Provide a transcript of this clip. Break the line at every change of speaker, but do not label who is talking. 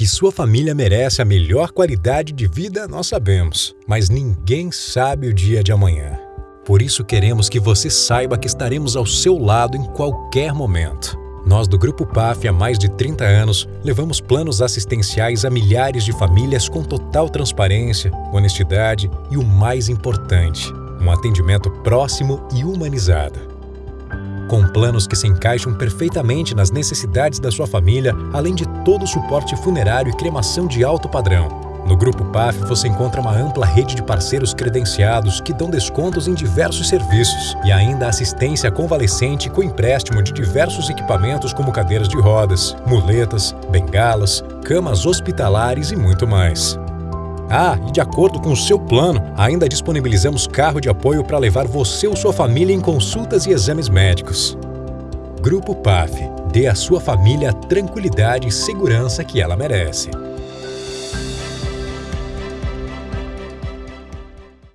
Que sua família merece a melhor qualidade de vida, nós sabemos, mas ninguém sabe o dia de amanhã. Por isso queremos que você saiba que estaremos ao seu lado em qualquer momento. Nós do Grupo PAF há mais de 30 anos levamos planos assistenciais a milhares de famílias com total transparência, honestidade e o mais importante, um atendimento próximo e humanizado. Com planos que se encaixam perfeitamente nas necessidades da sua família, além de todo o suporte funerário e cremação de alto padrão. No Grupo PAF você encontra uma ampla rede de parceiros credenciados que dão descontos em diversos serviços e ainda assistência convalescente com empréstimo de diversos equipamentos como cadeiras de rodas, muletas, bengalas, camas hospitalares e muito mais. Ah, e de acordo com o seu plano, ainda disponibilizamos carro de apoio para levar você ou sua família em consultas e exames médicos. Grupo PAF. Dê à sua família a tranquilidade e segurança que ela merece.